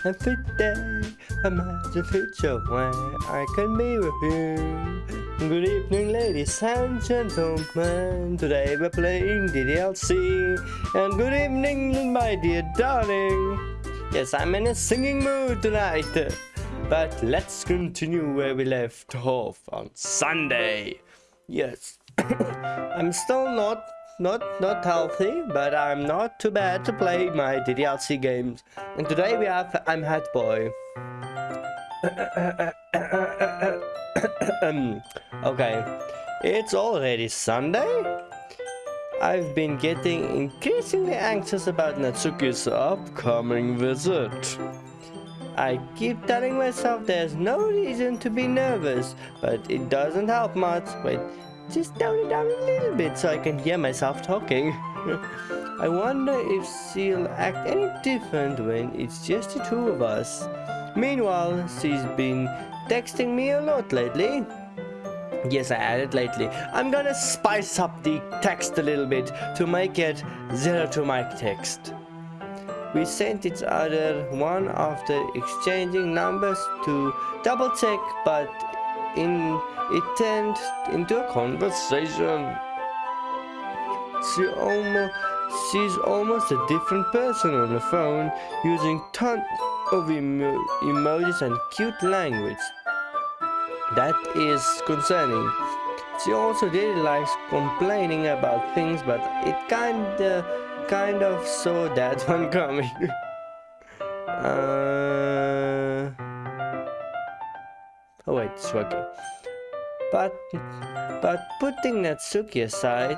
Fit day, imagine future where I can be with you. Good evening, ladies and gentlemen. Today we're playing DDLC. And good evening, my dear darling. Yes, I'm in a singing mood tonight. But let's continue where we left off on Sunday. Yes, I'm still not not not healthy, but I'm not too bad to play my DDLC games. And today we have I'm Head Boy. Um, okay, it's already Sunday. I've been getting increasingly anxious about Natsuki's upcoming visit. I keep telling myself there's no reason to be nervous, but it doesn't help much. Wait, just tone it down a little bit so I can hear myself talking. I wonder if she'll act any different when it's just the two of us. Meanwhile, she's been texting me a lot lately. Yes, I added lately. I'm gonna spice up the text a little bit to make it zero to mic text. We sent each other one after exchanging numbers to double check, but in it turned into a conversation. She almost, she's almost a different person on the phone, using tons of emo emojis and cute language. That is concerning. She also really likes complaining about things, but it kinda, kind of saw that one coming. uh... Oh wait, working. But, but putting Natsuki aside,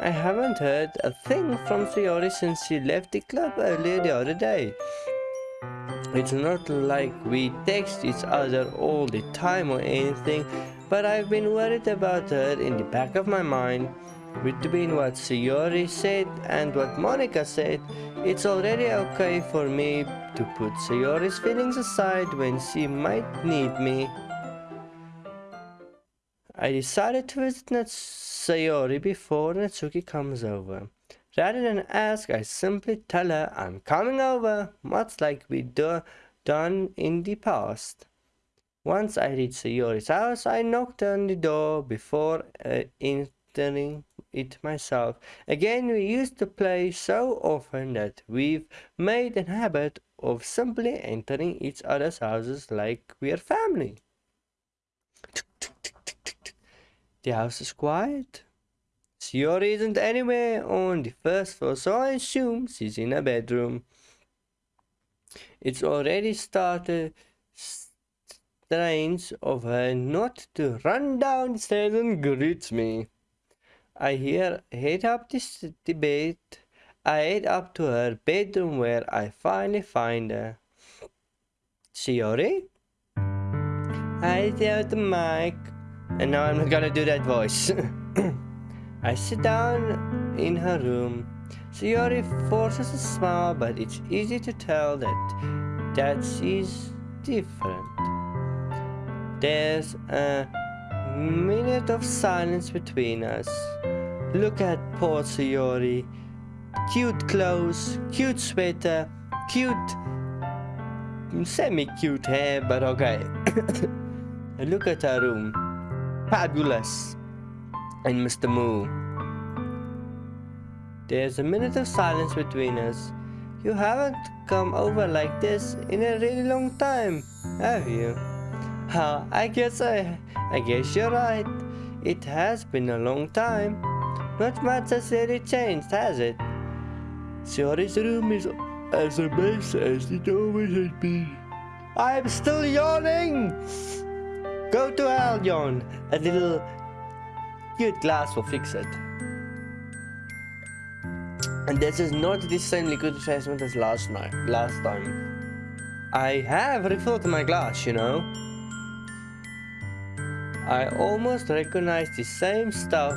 I haven't heard a thing from Sayori since she left the club earlier the other day. It's not like we text each other all the time or anything, but I've been worried about her in the back of my mind. Between what Sayori said and what Monika said, it's already okay for me to put Sayori's feelings aside when she might need me. I decided to visit Sayori before Natsuki comes over. Rather than ask, I simply tell her I'm coming over, much like we do done in the past. Once I reached Sayori's house, I knocked on the door before uh, entering it myself. Again, we used to play so often that we've made a habit of simply entering each other's houses like we're family. The house is quiet. Sayori isn't anywhere on the first floor, so I assume she's in her bedroom. It's already started strange of her not to run down the stairs and greet me. I hear head up the bed. I head up to her bedroom where I finally find her. Sayori? I tell the mic. And now I'm gonna do that voice. I sit down in her room. Sayori forces a smile, but it's easy to tell that that she's different. There's a minute of silence between us. Look at poor Sayori. Cute clothes, cute sweater, cute semi-cute hair, but okay. Look at her room. Fabulous and Mr. Moo. There's a minute of silence between us. You haven't come over like this in a really long time, have you? Huh, I guess I, I guess you're right. It has been a long time. Not much has really changed, has it? Sayori's room is as a mess as it always has been. I'm still yawning! Go to hell, John. A little cute glass will fix it. And this is not the same liquid refreshment as last night, last time. I have refilled my glass, you know. I almost recognize the same stuff,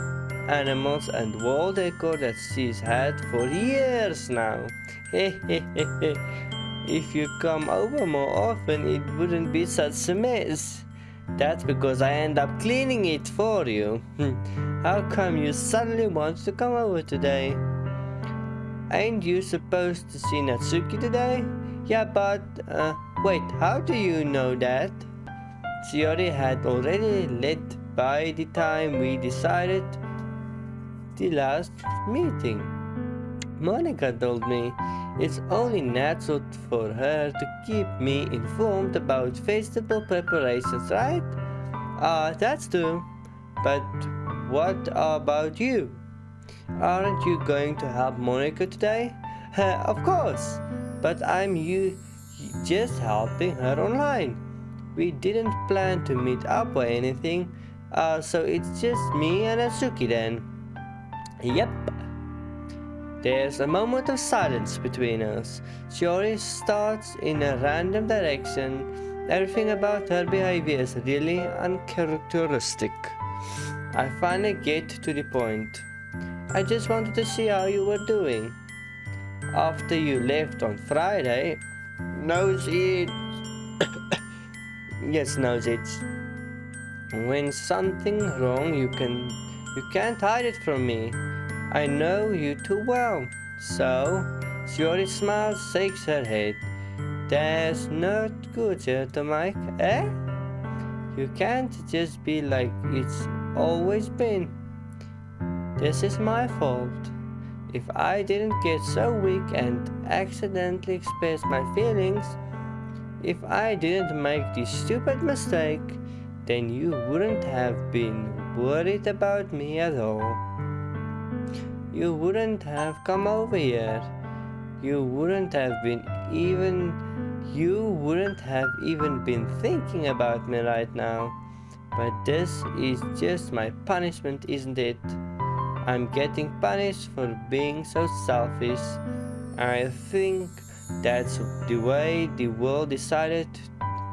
animals and wall decor that she's had for years now. if you come over more often, it wouldn't be such a mess. That's because I end up cleaning it for you. How come you suddenly want to come over today? Ain't you supposed to see Natsuki today? Yeah, but, uh, Wait, how do you know that? Sayori had already left by the time we decided the last meeting. Monika told me it's only natural for her to keep me informed about festival preparations, right? Ah, uh, that's true. But what about you? Aren't you going to help Monika today? Uh, of course, but I'm you just helping her online. We didn't plan to meet up or anything, uh, so it's just me and Natsuki then. Yep. There's a moment of silence between us. She always starts in a random direction. Everything about her behavior is really uncharacteristic. I finally get to the point. I just wanted to see how you were doing. After you left on Friday, knows it. yes, knows it. When something wrong, you can you can't hide it from me. I know you too well. So, Sayori smiles, shakes her head. That's not good, Mike, eh? You can't just be like it's always been. This is my fault. If I didn't get so weak and accidentally express my feelings, if I didn't make this stupid mistake, then you wouldn't have been worried about me at all you wouldn't have come over here. You wouldn't have been even, you wouldn't have even been thinking about me right now. But this is just my punishment, isn't it? I'm getting punished for being so selfish. I think that's the way the world decided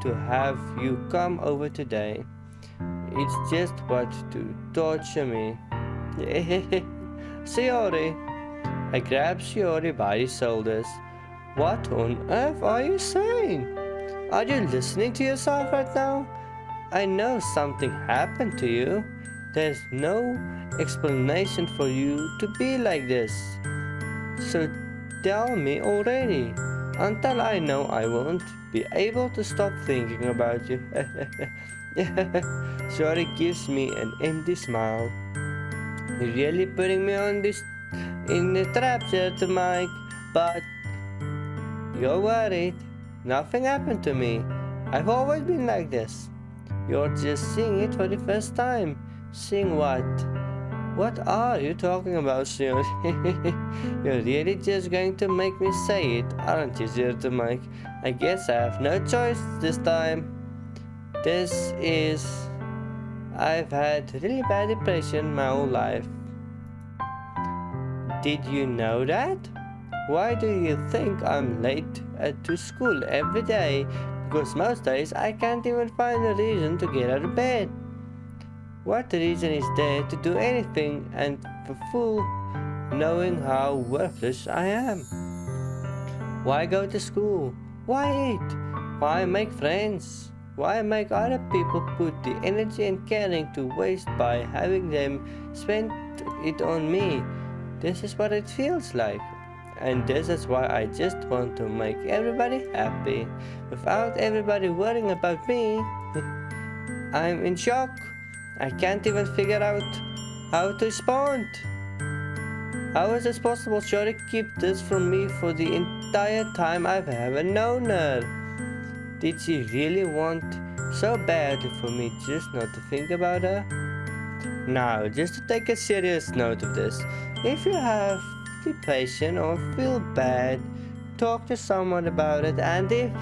to have you come over today. It's just what to torture me. Sayori. I grabbed Sayori by the shoulders. What on earth are you saying? Are you listening to yourself right now? I know something happened to you. There's no explanation for you to be like this. So tell me already. Until I know I won't be able to stop thinking about you. Sayori gives me an empty smile. You're really putting me on this in the trap here Mike, but you're worried. Nothing happened to me. I've always been like this. You're just seeing it for the first time. Seeing what? What are you talking about, Sir? You're really just going to make me say it, aren't you, Sir to Mike? I guess I have no choice this time. This is I've had really bad depression my whole life. Did you know that? Why do you think I'm late to school every day? Because most days I can't even find a reason to get out of bed. What reason is there to do anything and for fool knowing how worthless I am? Why go to school? Why eat? Why make friends? Why make other people put the energy and caring to waste by having them spend it on me? This is what it feels like. And this is why I just want to make everybody happy without everybody worrying about me. I'm in shock. I can't even figure out how to respond. How is this possible? Should keep this from me for the entire time I've ever known her? Did she really want so badly for me just not to think about her? Now, just to take a serious note of this, if you have depression or feel bad, talk to someone about it and if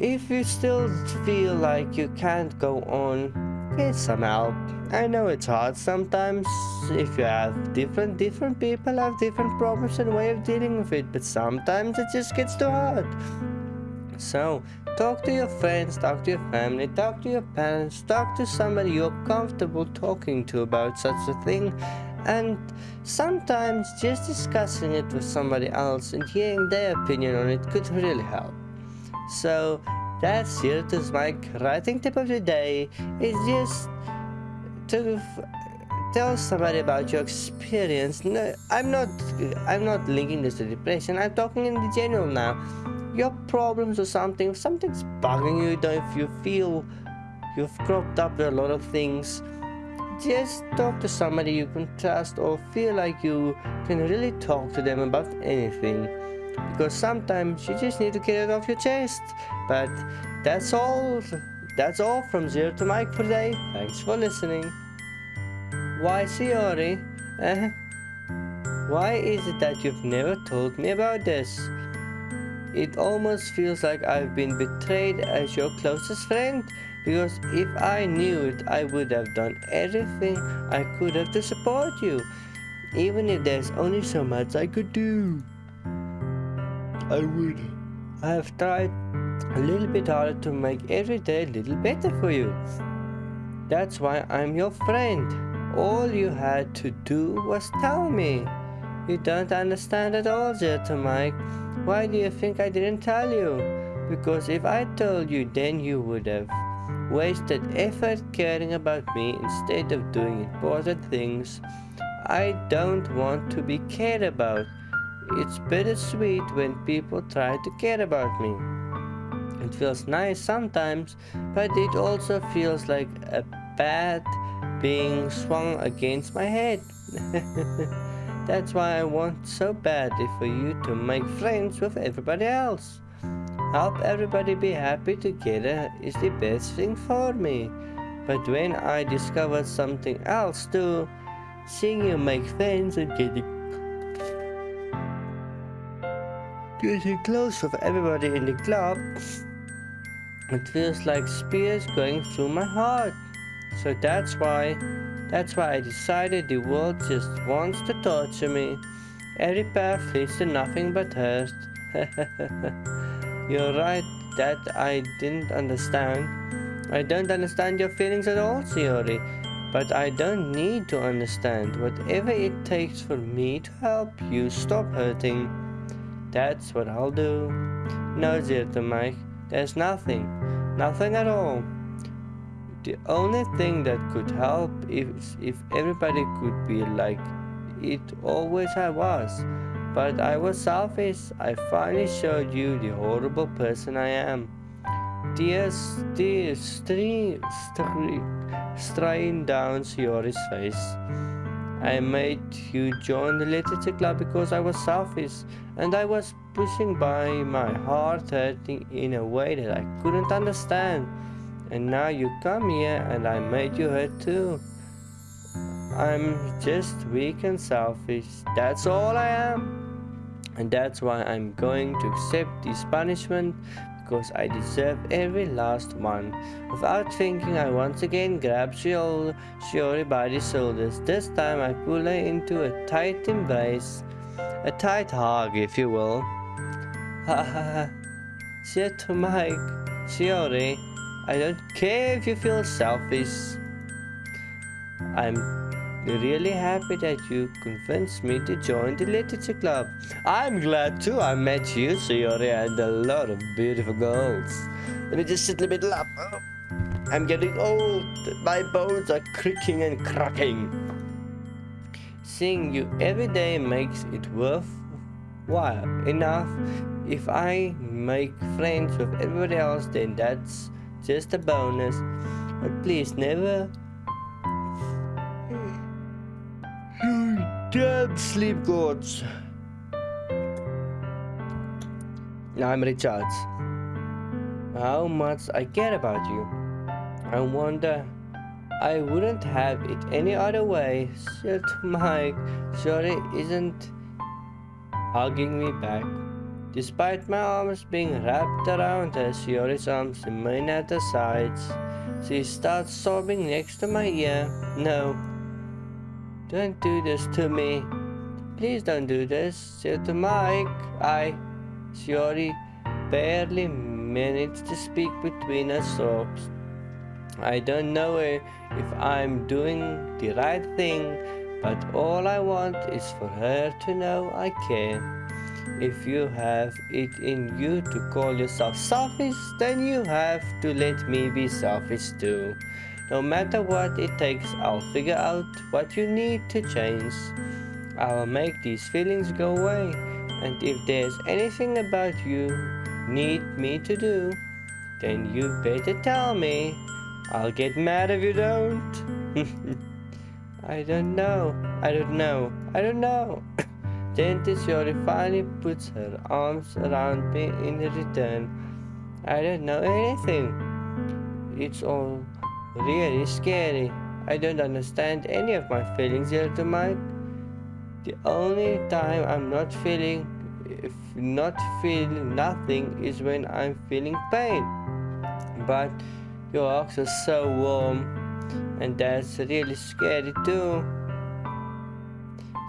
if you still feel like you can't go on, get some help. I know it's hard sometimes if you have different different people have different problems and way of dealing with it, but sometimes it just gets too hard. So, talk to your friends, talk to your family, talk to your parents, talk to somebody you're comfortable talking to about such a thing. And sometimes just discussing it with somebody else and hearing their opinion on it could really help. So, that's it is my writing tip of the day. It's just to tell somebody about your experience. No, I'm not I'm not linking this to depression. I'm talking in the general now your problems or something, if something's bugging you, if you feel you've cropped up a lot of things, just talk to somebody you can trust or feel like you can really talk to them about anything. Because sometimes you just need to get it off your chest. But that's all. That's all from Zero to Mike for today. Thanks for listening. Why, Sayori? Uh, why is it that you've never told me about this? It almost feels like I've been betrayed as your closest friend because if I knew it, I would have done everything I could have to support you, even if there's only so much I could do. I would. I have tried a little bit harder to make every day a little better for you. That's why I'm your friend. All you had to do was tell me. You don't understand at all, Zeta Mike. Why do you think I didn't tell you? Because if I told you, then you would have wasted effort caring about me instead of doing important things I don't want to be cared about. It's bittersweet when people try to care about me. It feels nice sometimes, but it also feels like a bat being swung against my head. That's why I want so badly for you to make friends with everybody else. Help everybody be happy together is the best thing for me. But when I discovered something else too, seeing you make friends and getting getting close with everybody in the club, it feels like spears going through my heart. So that's why that's why I decided the world just wants to torture me. Every path leads to nothing but hurt. You're right that I didn't understand. I don't understand your feelings at all, Sayori. But I don't need to understand. Whatever it takes for me to help you stop hurting, that's what I'll do. No, dear, Zeta Mike, there's nothing. Nothing at all. The only thing that could help is if everybody could be like it always I was. But I was selfish. I finally showed you the horrible person I am. Tears, tears, stream, straying down Sayori's face. I made you join the literature club because I was selfish and I was pushing by my heart hurting in a way that I couldn't understand and now you come here and I made you hurt too. I'm just weak and selfish. That's all I am. And that's why I'm going to accept this punishment because I deserve every last one. Without thinking, I once again grab Sayori by the shoulders. This time I pull her into a tight embrace. A tight hug, if you will. Ha ha. Said to Mike, Sayori, I don't care if you feel selfish. I'm really happy that you convinced me to join the literature club. I'm glad too I met you, Sayori, and a lot of beautiful girls. Let me just sit in the middle up. Oh, I'm getting old. My bones are creaking and cracking. Seeing you every day makes it worthwhile enough. If I make friends with everybody else, then that's just a bonus. But please never... You damn sleep gods. I'm Richard. How much I care about you. I wonder... I wouldn't have it any other way. Shit, Mike. Sorry, isn't hugging me back. Despite my arms being wrapped around her, Sayori's arms remain at her sides. She starts sobbing next to my ear. No, don't do this to me. Please don't do this. Say to Mike. I, Sayori, barely managed to speak between her sobs. I don't know if I'm doing the right thing, but all I want is for her to know I care. If you have it in you to call yourself selfish, then you have to let me be selfish too. No matter what it takes, I'll figure out what you need to change. I'll make these feelings go away. And if there's anything about you need me to do, then you better tell me. I'll get mad if you don't. I don't know. I don't know. I don't know. then Sayori finally puts her arms around me in return. I don't know anything. It's all really scary. I don't understand any of my feelings here tonight. The only time I'm not feeling if not feeling nothing is when I'm feeling pain. But your hugs are so warm and that's really scary too.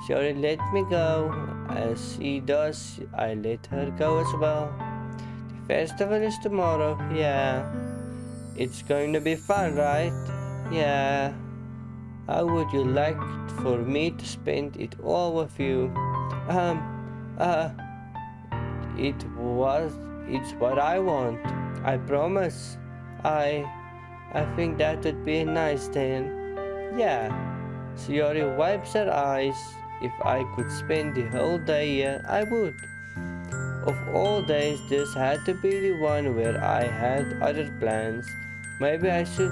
Sayori let me go. As he does, I let her go as well. The festival is tomorrow, yeah. It's going to be fun, right? Yeah. How would you like for me to spend it all with you? Um, uh, it was, it's what I want. I promise. I, I think that would be nice then. Yeah. Sayori wipes her eyes. If I could spend the whole day here, I would. Of all days, this had to be the one where I had other plans. Maybe I should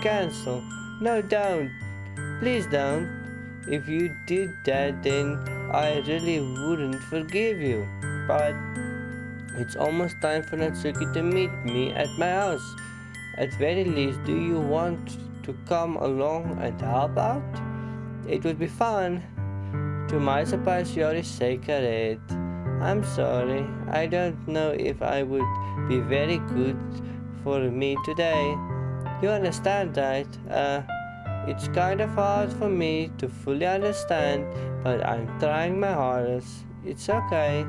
cancel. No, don't. Please don't. If you did that, then I really wouldn't forgive you. But it's almost time for Natsuki to meet me at my house. At very least, do you want to come along and help out? It would be fun. To my surprise, her head. I'm sorry. I don't know if I would be very good for me today. You understand, right? Uh, it's kind of hard for me to fully understand, but I'm trying my hardest. It's okay.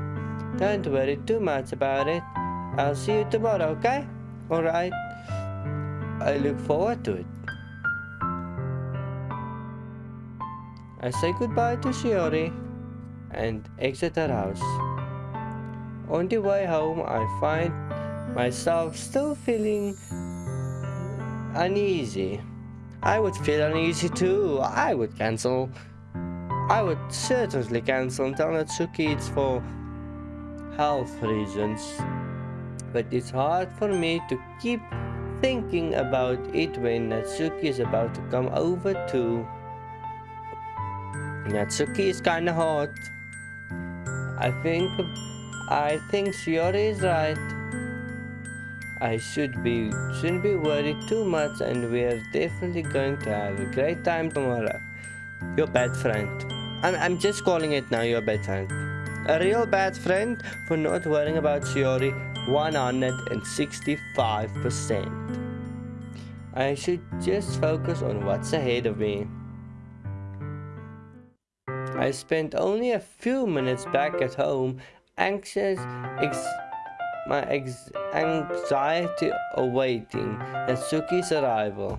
Don't worry too much about it. I'll see you tomorrow, okay? Alright. I look forward to it. I say goodbye to Sayori and exit her house. On the way home, I find myself still feeling uneasy. I would feel uneasy too. I would cancel. I would certainly cancel and tell Natsuki it's for health reasons. But it's hard for me to keep thinking about it when Natsuki is about to come over too. Natsuki is kinda hot. I think I think Sayori is right. I should be shouldn't be worried too much and we're definitely going to have a great time tomorrow. Your bad friend. I'm I'm just calling it now your bad friend. A real bad friend for not worrying about Sayori 165%. I should just focus on what's ahead of me. I spent only a few minutes back at home, anxious, ex my ex anxiety awaiting Natsuki's arrival.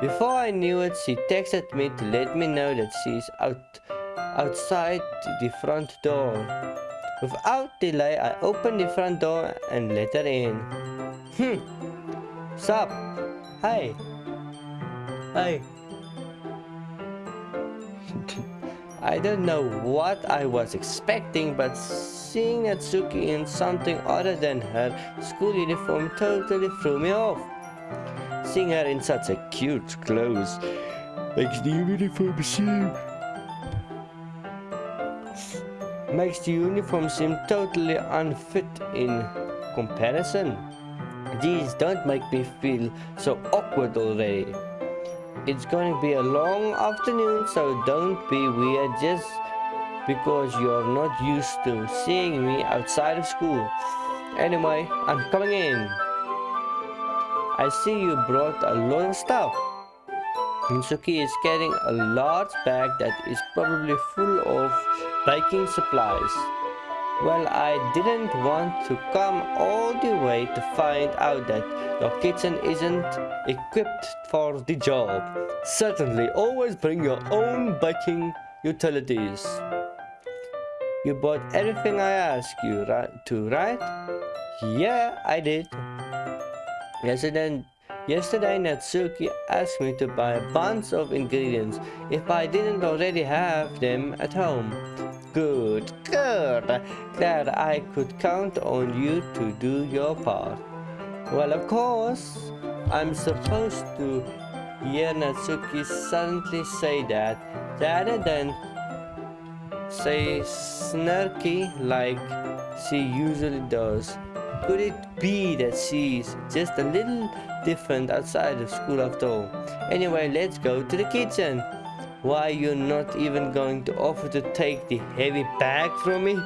Before I knew it, she texted me to let me know that she's out outside the front door. Without delay, I opened the front door and let her in. Hmm. Sup? Hi. Hi. I don't know what I was expecting, but seeing Natsuki in something other than her school uniform totally threw me off. Seeing her in such a cute clothes makes the uniform seem makes the uniform seem totally unfit in comparison. These don't make me feel so awkward already. It's going to be a long afternoon, so don't be weird just because you're not used to seeing me outside of school. Anyway, I'm coming in. I see you brought a lot of stuff. Natsuki is carrying a large bag that is probably full of baking supplies. Well, I didn't want to come all the way to find out that your kitchen isn't equipped for the job. Certainly, always bring your own baking utilities. You bought everything I asked you right, to, right? Yeah, I did. Yesterday, yesterday Natsuki asked me to buy a bunch of ingredients if I didn't already have them at home. Good, good. Glad I could count on you to do your part. Well, of course, I'm supposed to hear Natsuki suddenly say that rather than say snarky like she usually does. Could it be that she's just a little different outside of school after all? Anyway, let's go to the kitchen. Why you're not even going to offer to take the heavy bag from me?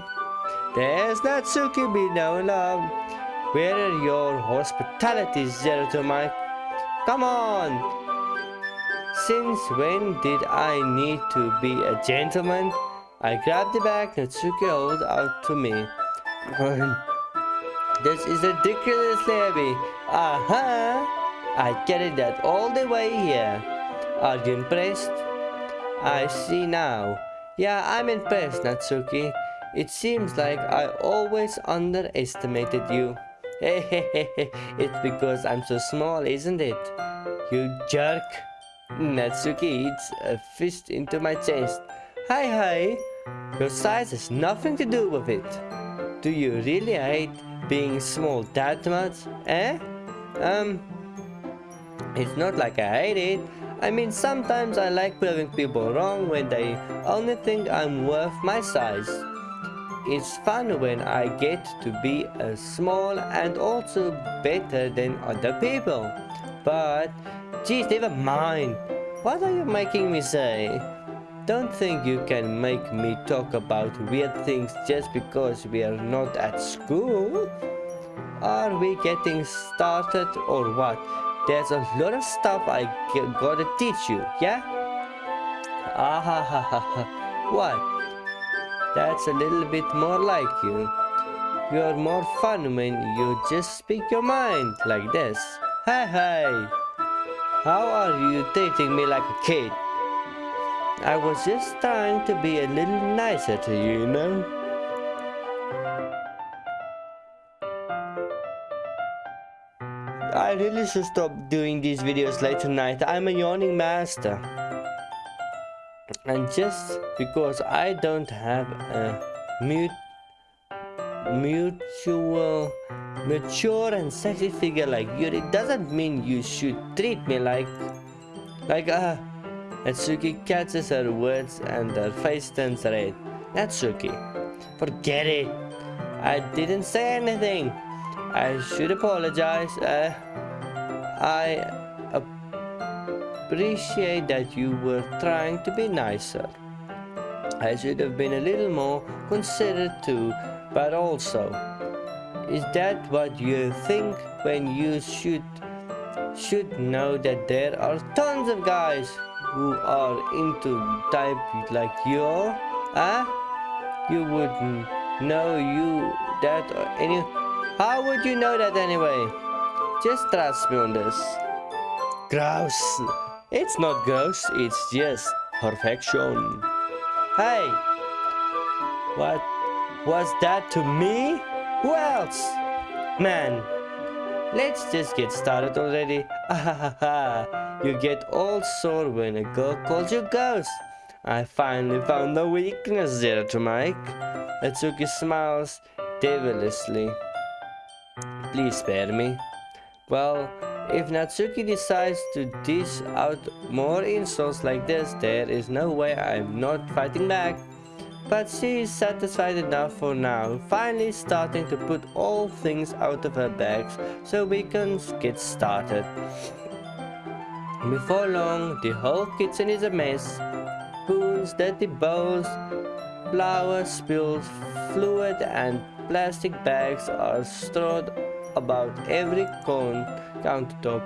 There's Natsuki be no love. Where are your hospitality, Mike? Come on! Since when did I need to be a gentleman? I grabbed the bag Natsuki held out to me. this is ridiculously heavy. Aha! I carried that all the way here. Are you impressed? I see now. Yeah, I'm impressed, Natsuki. It seems like I always underestimated you. it's because I'm so small, isn't it? You jerk. Natsuki eats a fist into my chest. Hi, hi. Your size has nothing to do with it. Do you really hate being small that much? Eh? Um, it's not like I hate it. I mean, sometimes I like proving people wrong when they only think I'm worth my size. It's fun when I get to be a small and also better than other people. But, geez, never mind. What are you making me say? Don't think you can make me talk about weird things just because we are not at school. Are we getting started or what? There's a lot of stuff I gotta teach you, yeah? Ah ha ha ha ha. What? That's a little bit more like you. You're more fun when you just speak your mind like this. Hey hey! How are you treating me like a kid? I was just trying to be a little nicer to you, you know? I really should stop doing these videos late tonight. I'm a yawning master. And just because I don't have a mute, mutual, mature and sexy figure like you, it doesn't mean you should treat me like, like, uh, Natsuki catches her words and her face turns red. Natsuki, forget it. I didn't say anything. I should apologize. Uh, I appreciate that you were trying to be nicer. I should have been a little more considerate too, but also, is that what you think when you should should know that there are tons of guys who are into type like you? Huh? Ah? You wouldn't know you that uh, any how would you know that anyway? Just trust me on this. Gross. It's not gross, it's just perfection. Hey! What was that to me? Who else? Man, let's just get started already. you get all sore when a girl calls you ghost. I finally found the weakness there to Mike. Natsuki smiles devilishly. Please spare me. Well, if Natsuki decides to dish out more insults like this, there is no way I'm not fighting back. But she is satisfied enough for now, finally starting to put all things out of her bags so we can get started. Before long, the whole kitchen is a mess. Spoons, dirty bowls, flour spills, fluid and plastic bags are strewn about every cone countertop.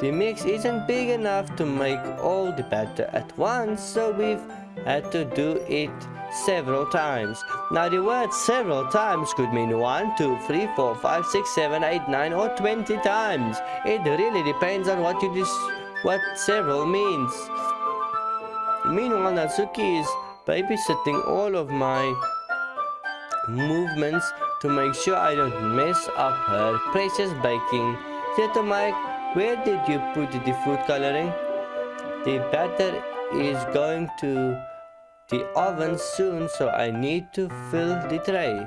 The mix isn't big enough to make all the batter at once, so we've had to do it several times. Now the word several times could mean 1, 2, 3, 4, 5, 6, 7, 8, 9 or 20 times. It really depends on what you what several means. Meanwhile Natsuki is babysitting all of my movements to make sure I don't mess up her precious baking. Little Mike, where did you put the food coloring? The batter is going to the oven soon so I need to fill the tray.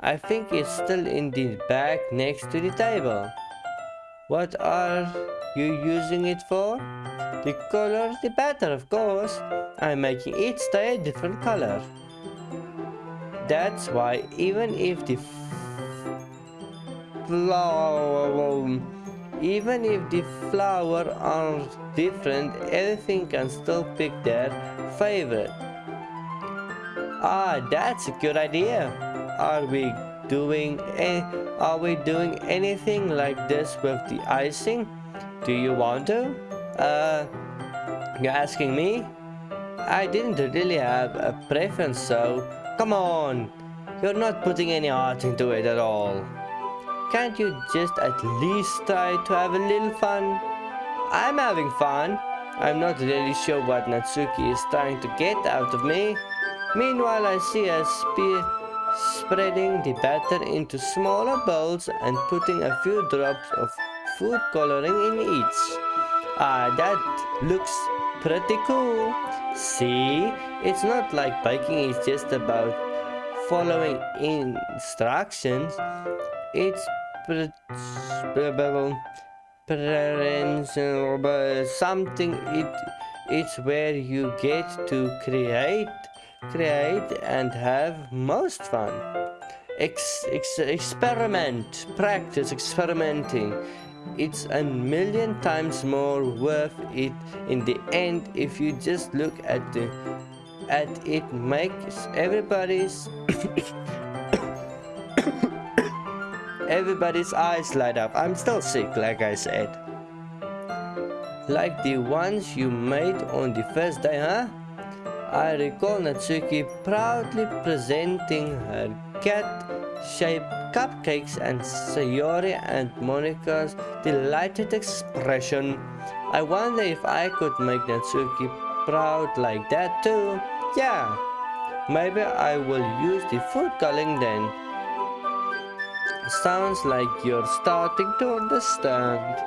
I think it's still in the bag next to the table. What are you using it for? The color, the batter of course. I'm making each stay a different color. That's why even if the flower, even if the flower are different, everything can still pick their favorite. Ah, that's a good idea. Are we doing a, are we doing anything like this with the icing? Do you want to? Uh, you're asking me? I didn't really have a preference, so come on. You're not putting any art into it at all. Can't you just at least try to have a little fun? I'm having fun. I'm not really sure what Natsuki is trying to get out of me. Meanwhile, I see her spreading the batter into smaller bowls and putting a few drops of food coloring in each. Ah, that looks pretty cool. See, it's not like biking is just about following instructions. It's something. It it's where you get to create create and have most fun. Ex, ex, experiment practice experimenting it's a million times more worth it in the end if you just look at the at it makes everybody's everybody's eyes light up. I'm still sick like i said. Like the ones you made on the first day huh? I recall natsuki proudly presenting her cat-shaped cupcakes and sayori and Monika's delighted expression i wonder if i could make natsuki proud like that too yeah, maybe I will use the food coloring then. Sounds like you're starting to understand.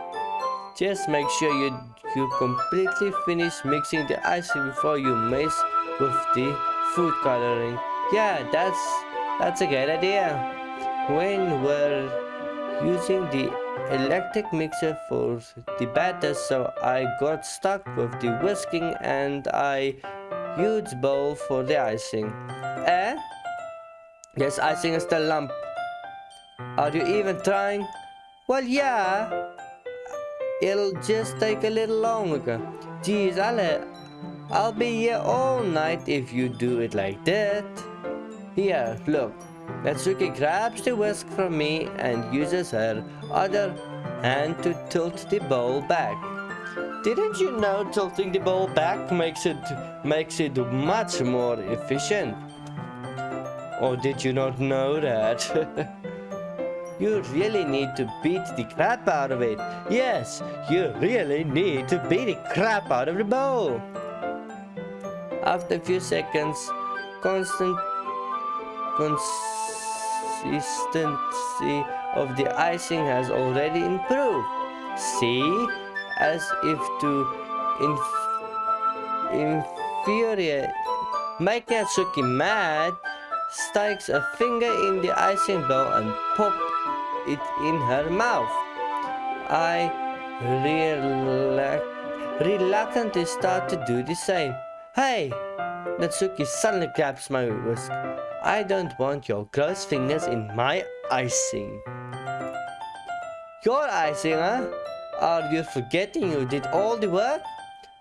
Just make sure you, you completely finish mixing the icing before you mess with the food coloring. Yeah, that's, that's a good idea. When we're using the electric mixer for the batter so I got stuck with the whisking and I huge bowl for the icing. Eh? Yes, icing is the lump. Are you even trying? Well, yeah. It'll just take a little longer. Geez, I'll, I'll be here all night if you do it like that. Here, look. Natsuki grabs the whisk from me and uses her other hand to tilt the bowl back. Didn't you know tilting the bowl back makes it makes it much more efficient? Or did you not know that? you really need to beat the crap out of it. Yes, you really need to beat the crap out of the bowl. After a few seconds, constant consistency of the icing has already improved. See? as if to inf infuriate. Make Natsuki mad, sticks a finger in the icing bowl and pop it in her mouth. I reluctantly start to do the same. Hey! Natsuki suddenly grabs my whisk. I don't want your gross fingers in my icing. Your icing, huh? Are you forgetting you did all the work?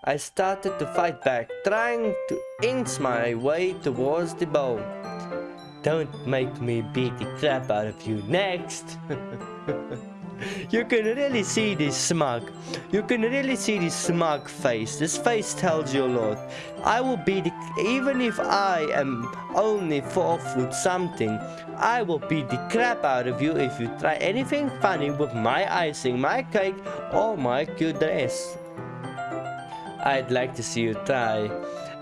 I started to fight back, trying to inch my way towards the bowl. Don't make me beat the crap out of you next. you can really see this smug. You can really see this smug face. This face tells you a lot. I will beat the, even if I am only four foot something, I will beat the crap out of you if you try anything funny with my icing, my cake, or my cute dress. I'd like to see you try.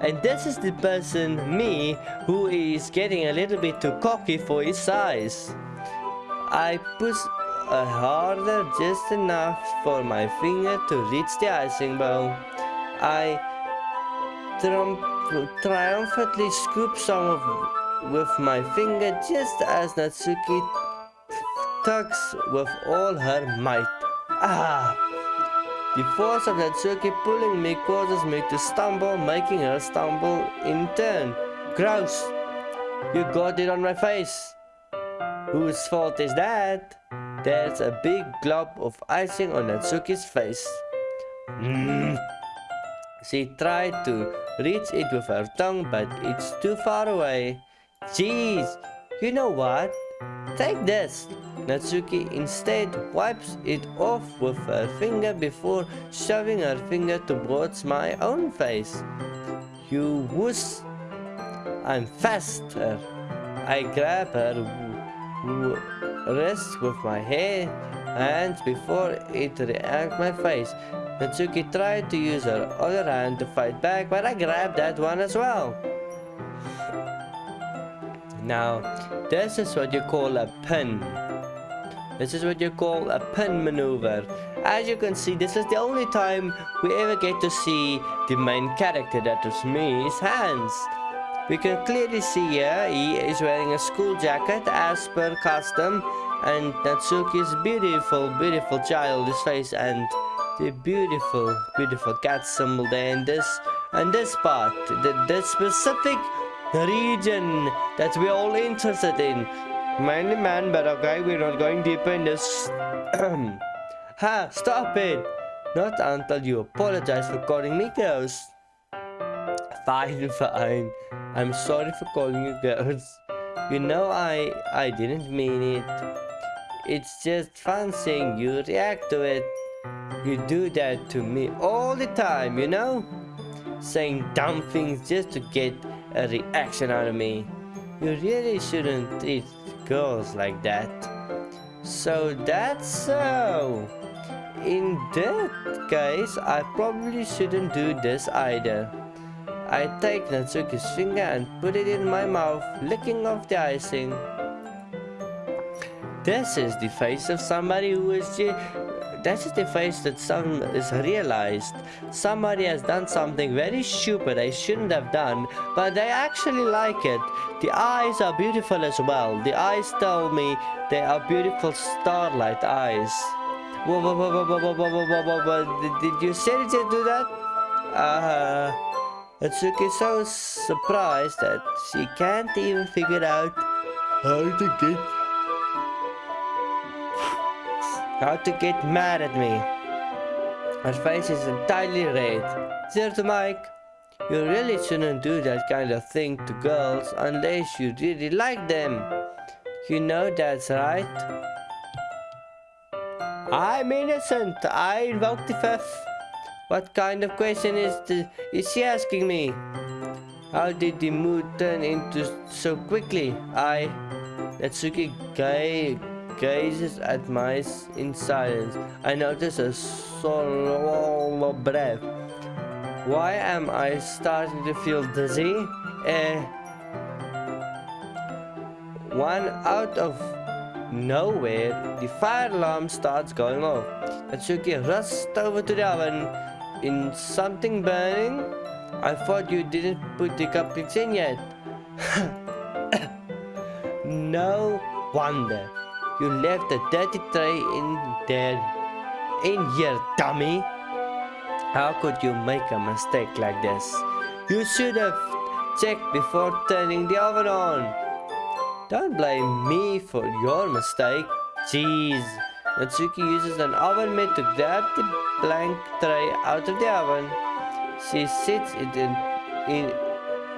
And this is the person, me, who is getting a little bit too cocky for his size. I push a harder just enough for my finger to reach the icing bowl. I triumphantly scoop some of with my finger just as Natsuki tugs with all her might. Ah! The force of Natsuki pulling me causes me to stumble, making her stumble in turn. Gross! You got it on my face. Whose fault is that? There's a big glob of icing on Natsuki's face. Mm. She tried to reach it with her tongue, but it's too far away. Jeez, you know what? Take this. Natsuki instead wipes it off with her finger before shoving her finger towards my own face. You wuss. I'm faster. I grab her wrist with my hair hands before it reacts my face. Natsuki tried to use her other hand to fight back, but I grabbed that one as well. Now, this is what you call a pin. This is what you call a pin maneuver. As you can see, this is the only time we ever get to see the main character, that is me's hands. We can clearly see here he is wearing a school jacket as per custom and Natsuki's beautiful, beautiful childish face and the beautiful, beautiful cat symbol there in this and this part, the, the specific region that we're all interested in. Mainly man, but okay, we're not going deeper in this. ha, stop it! Not until you apologize for calling me ghost. Fine. I'm sorry for calling you girls. You know I I didn't mean it. It's just fun seeing you react to it. You do that to me all the time, you know? Saying dumb things just to get a reaction out of me. You really shouldn't treat girls like that. So that's so. In that case, I probably shouldn't do this either. I take Natsuki's finger and put it in my mouth, licking off the icing. This is the face of somebody who is that is the face that some is realized somebody has done something very stupid they shouldn't have done, but they actually like it. The eyes are beautiful as well. The eyes tell me they are beautiful starlight eyes. Did you seriously do that? Uh, Atsuki so surprised that she can't even figure out how to get how to get mad at me. Her face is entirely red. Zero to Mike. You really shouldn't do that kind of thing to girls unless you really like them. You know that's right. I'm innocent. I invoked the fifth. What kind of question is is she asking me? How did the mood turn into so quickly? I... Natsuki Gai gazes at mice in silence. I notice a swallow breath. Why am I starting to feel dizzy? Eh, one out of nowhere, the fire alarm starts going off. Natsuki rushes over to the oven. In something burning? I thought you didn't put the cupcakes in yet. no wonder. You left a dirty tray in there. In here, dummy. How could you make a mistake like this? You should have checked before turning the oven on. Don't blame me for your mistake. Jeez. Natsuki uses an oven mitt to grab the blank tray out of the oven. She sits it in, in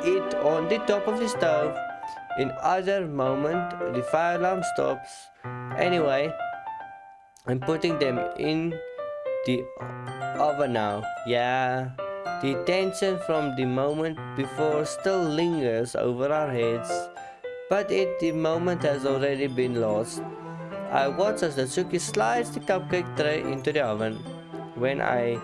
it on the top of the stove. In other moment, the fire alarm stops. Anyway, I'm putting them in the oven now. Yeah, the tension from the moment before still lingers over our heads, but it the moment has already been lost. I watch as the Natsuki slides the cupcake tray into the oven. When I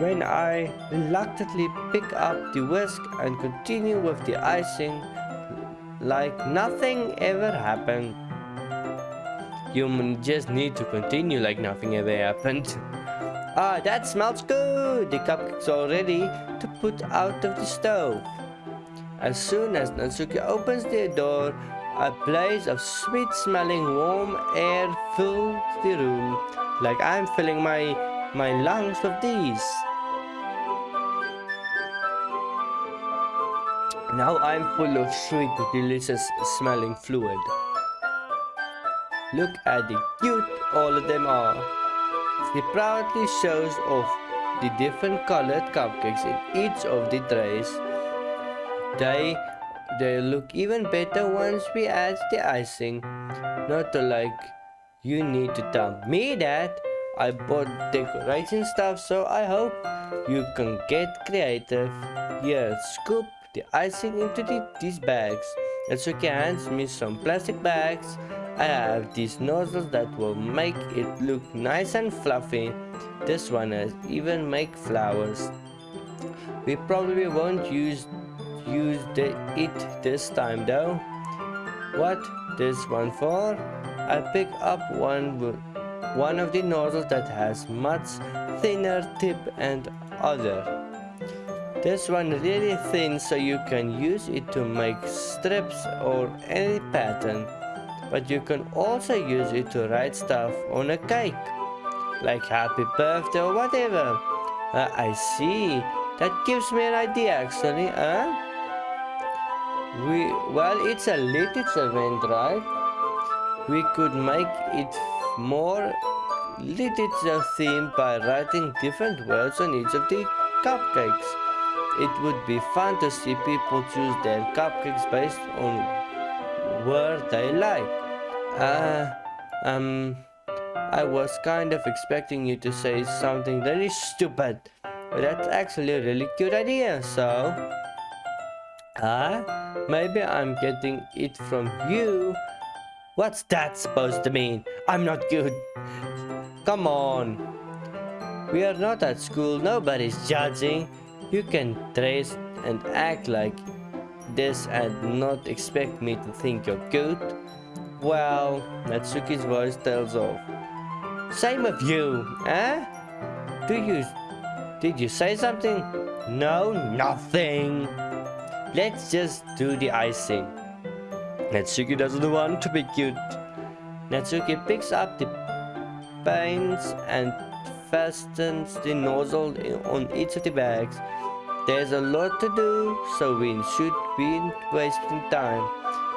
when I reluctantly pick up the whisk and continue with the icing like nothing ever happened. You just need to continue like nothing ever happened. Ah, that smells good! The cupcakes are ready to put out of the stove. As soon as Natsuki opens the door, a blaze of sweet-smelling warm air fills the room, like I'm filling my, my lungs with these. Now I'm full of sweet, delicious smelling fluid. Look at the cute all of them are. He proudly shows off the different colored cupcakes in each of the trays. They, they look even better once we add the icing. Not to like, you need to tell me that. I bought decoration stuff so I hope you can get creative. Here, scoop the icing into the, these bags. Natsuki hands me some plastic bags I have these nozzles that will make it look nice and fluffy. This one has even make flowers. We probably won't use use it this time though. What this one for? I pick up one one of the nozzles that has much thinner tip and other. This one really thin so you can use it to make strips or any pattern but you can also use it to write stuff on a cake, like happy birthday or whatever. Uh, I see. That gives me an idea actually, huh? We, well, it's a literature event, right? We could make it more literature themed by writing different words on each of the cupcakes. It would be fun to see people choose their cupcakes based on word they like. Uh, um, I was kind of expecting you to say something really stupid, but that's actually a really cute idea, so... Ah, uh, maybe I'm getting it from you. What's that supposed to mean? I'm not good. Come on. We are not at school, nobody's judging. You can trace and act like this and not expect me to think you're good? Well, Natsuki's voice tells off. Same of you, eh? Do you... Did you say something? No, nothing. Let's just do the icing. Natsuki doesn't want to be cute. Natsuki picks up the paints and fastens the nozzle on each of the bags. There's a lot to do, so we should be wasting time.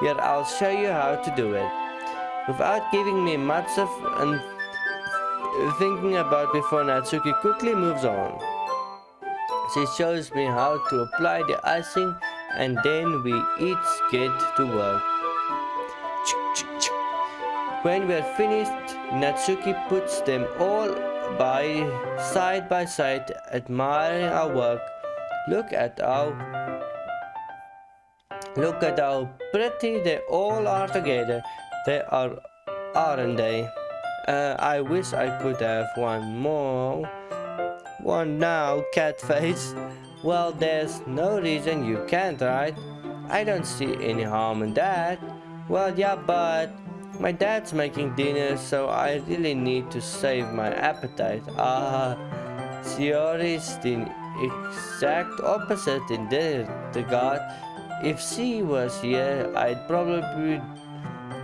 Here, I'll show you how to do it. Without giving me much of and thinking about before Natsuki quickly moves on. She shows me how to apply the icing and then we each get to work. When we're finished, Natsuki puts them all by side by side admiring our work Look at how Look at how pretty they all are together. They are, aren't they? Uh, I wish I could have one more. One now, cat face. Well, there's no reason you can't, right? I don't see any harm in that. Well, yeah, but my dad's making dinner, so I really need to save my appetite. Ah, uh, Sayori's the exact opposite in this regard. If she was here, I'd probably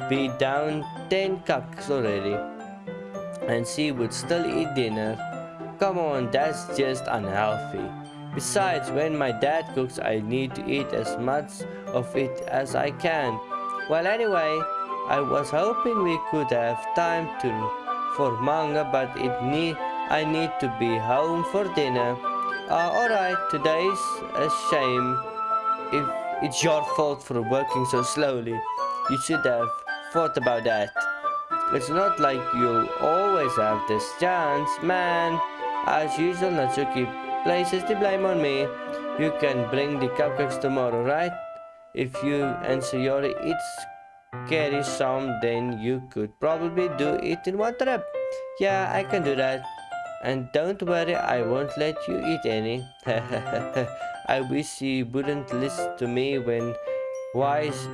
be down 10 cups already. And she would still eat dinner. Come on, that's just unhealthy. Besides, when my dad cooks, I need to eat as much of it as I can. Well, anyway, I was hoping we could have time to for manga, but it need I need to be home for dinner. Uh, alright, today's a shame. If it's your fault for working so slowly, you should have thought about that. It's not like you'll always have this chance, man. As usual, Natsuki places the blame on me. You can bring the cupcakes tomorrow, right? If you and Sayori each carry some, then you could probably do it in one trip. Yeah, I can do that. And don't worry, I won't let you eat any. I wish he wouldn't listen to me when wise.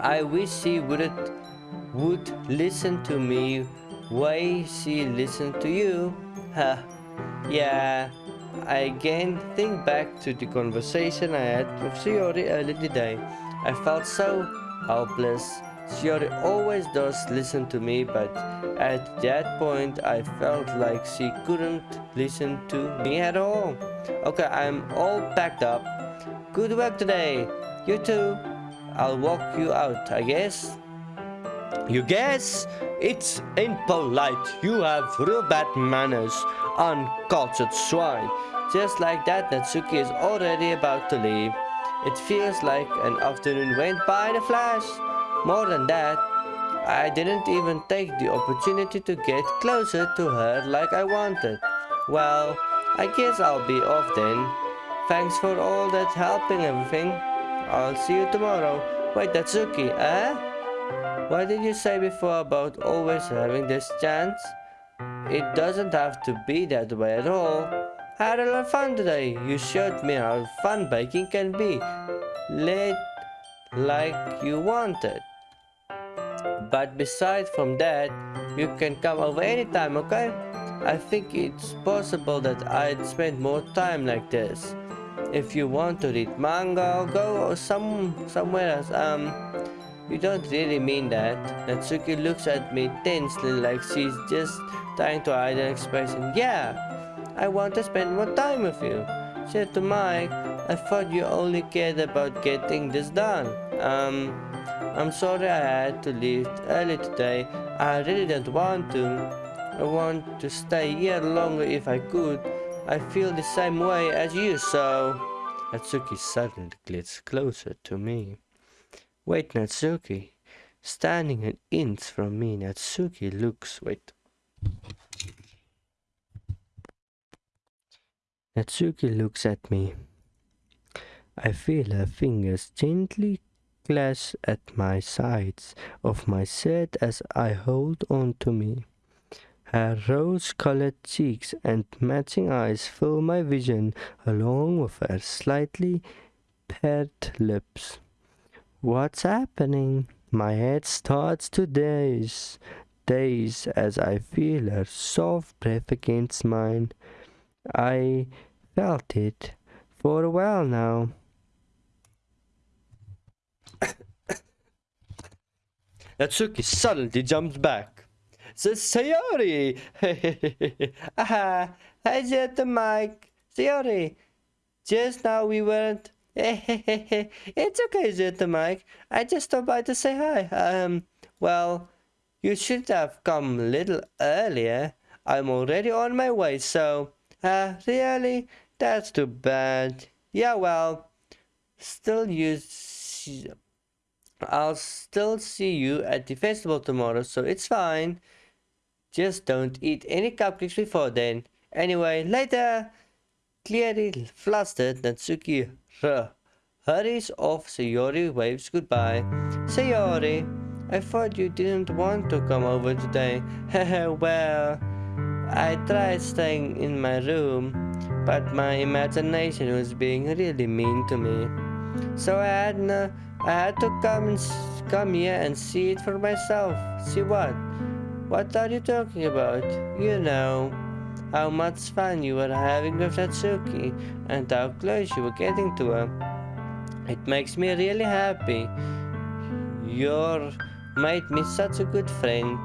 I wish he wouldn't would listen to me why she listened to you. Huh. Yeah, I again think back to the conversation I had with Sayori earlier today. I felt so helpless. Sayori always does listen to me, but at that point I felt like she couldn't listen to me at all. Okay, I'm all packed up. Good work today. You too. I'll walk you out, I guess. You guess? It's impolite. You have real bad manners, uncultured swine. Just like that, Natsuki is already about to leave. It feels like an afternoon went by in a flash. More than that, I didn't even take the opportunity to get closer to her like I wanted. Well, I guess I'll be off then. Thanks for all that helping everything. I'll see you tomorrow. Wait, Natsuki, eh? What did you say before about always having this chance? It doesn't have to be that way at all I had a lot of fun today. You showed me how fun biking can be. Late like you wanted. But besides from that, you can come over anytime, okay? I think it's possible that I'd spend more time like this. If you want to read manga or go some somewhere else, um, you don't really mean that. Natsuki looks at me tensely like she's just trying to hide an expression. Yeah, I want to spend more time with you. Said to Mike, I thought you only cared about getting this done. Um, I'm sorry I had to leave early today. I really don't want to. I want to stay here longer if I could. I feel the same way as you, so... Natsuki suddenly gets closer to me. Wait, Natsuki. Standing an inch from me, Natsuki looks... Wait. Natsuki looks at me. I feel her fingers gently clasp at my sides of my shirt as I hold on to me. Her rose-colored cheeks and matching eyes fill my vision along with her slightly parted lips. What's happening? My head starts to daze, daze as I feel her soft breath against mine. I felt it for a while now. Natsuki suddenly jumps back. Sayori! Aha! I said the mic. Sayori! Just now we weren't... it's okay, said the mic. I just stopped by to say hi. Um, well, you should have come a little earlier. I'm already on my way, so... Uh, really? That's too bad. Yeah, well, still you... I'll still see you at the festival tomorrow, so it's fine. Just don't eat any cupcakes before then. Anyway, later. Clearly flustered, Natsuki hurries off. Sayori waves goodbye. Sayori, I thought you didn't want to come over today. well, I tried staying in my room, but my imagination was being really mean to me. So I had no, I had to come and come here and see it for myself. See what? What are you talking about? You know how much fun you were having with Natsuki and how close you were getting to her. It makes me really happy. You're made me such a good friend.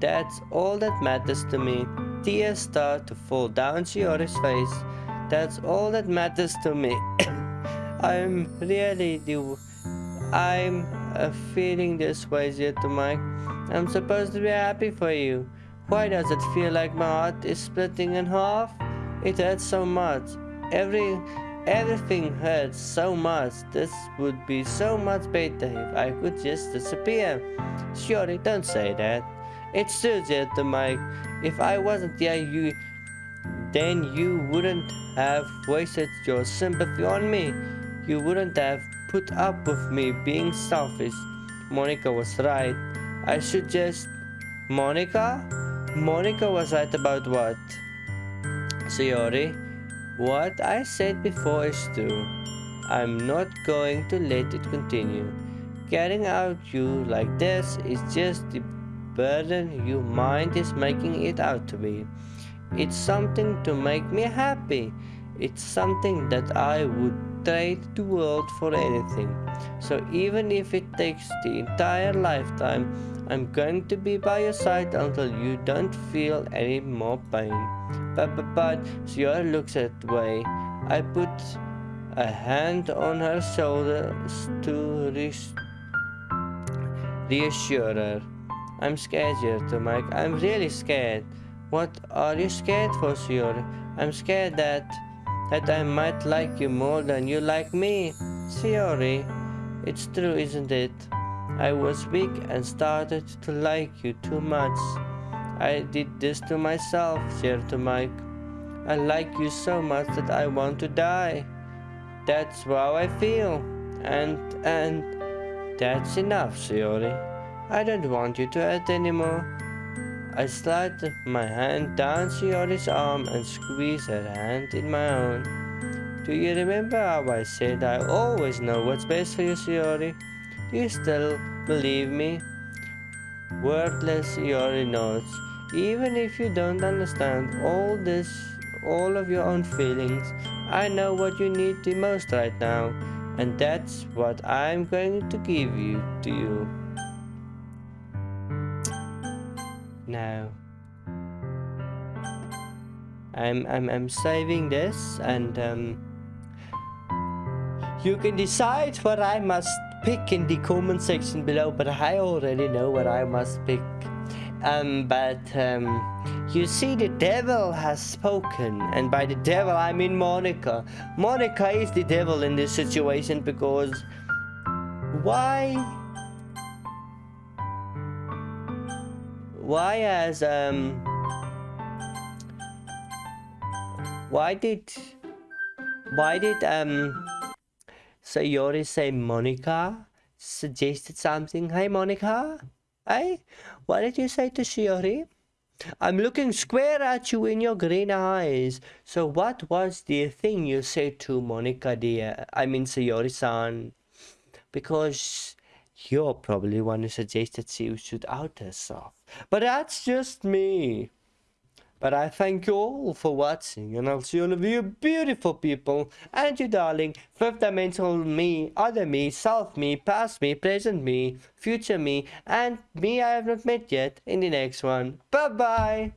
That's all that matters to me. Tears start to fall down Sayori's face. That's all that matters to me. I'm really the... I'm uh, feeling this way, to Mike. I'm supposed to be happy for you. Why does it feel like my heart is splitting in half? It hurts so much. Every everything hurts so much. This would be so much better if I could just disappear. Surely don't say that. It's true, Zeta Mike. If I wasn't there, you then you wouldn't have wasted your sympathy on me. You wouldn't have put up with me being selfish. Monika was right. I should just... Monika? Monika was right about what? Sayori, what I said before is true. I'm not going to let it continue. Getting out you like this is just the burden your mind is making it out to be. It's something to make me happy. It's something that I would trade the world for anything. So even if it takes the entire lifetime, I'm going to be by your side until you don't feel any more pain. But, but, but, Sierra looks that way. I put a hand on her shoulder to reassure her. I'm scared, to Mike. I'm really scared. What are you scared for, Sayori? I'm scared that that I might like you more than you like me. Sayori, it's true, isn't it? I was weak and started to like you too much. I did this to myself, to Mike. I like you so much that I want to die. That's how I feel. And, and, that's enough, Sayori. I don't want you to hurt anymore. I slid my hand down Sayori's arm and squeezed her hand in my own. Do you remember how I said I always know what's best for you, Sayori? Do you still believe me? Wordless Sayori nods. Even if you don't understand all this, all of your own feelings, I know what you need the most right now, and that's what I'm going to give you to you. Now I'm, I'm, I'm saving this and um, you can decide what I must pick in the comment section below but I already know what I must pick. Um, but um, you see the devil has spoken and by the devil I mean Monika. Monika is the devil in this situation because why why has um why did why did um Sayori say Monika suggested something? Hey Monika? Hey? What did you say to Sayori? I'm looking square at you in your green eyes. So what was the thing you said to Monika dear? I mean Sayori-san. Because you're probably one who suggested she should out herself. But that's just me. But I thank you all for watching and I'll see all of you beautiful people and you darling fifth dimensional me, other me, self me, past me, present me, future me and me I have not met yet in the next one. Bye bye!